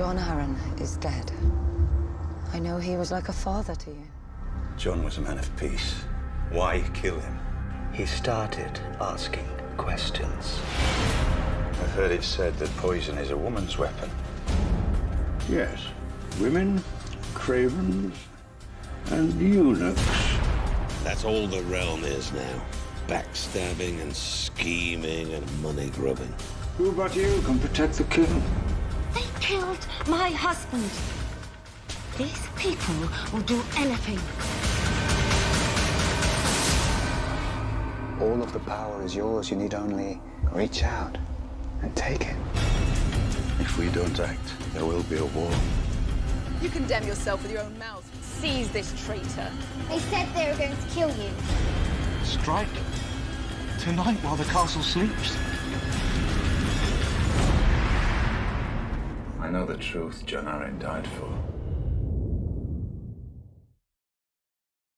Jon Arryn is dead. I know he was like a father to you. Jon was a man of peace. Why kill him? He started asking questions. I've heard it said that poison is a woman's weapon. Yes. Women, cravens, and eunuchs. That's all the realm is now. Backstabbing and scheming and money grubbing. Who but you can protect the king? They killed my husband. These people will do anything. All of the power is yours. You need only reach out and take it. If we don't act, there will be a war. You condemn yourself with your own mouth. Seize this traitor. They said they were going to kill you. Strike tonight while the castle sleeps. I know the truth Jon Arryn died for.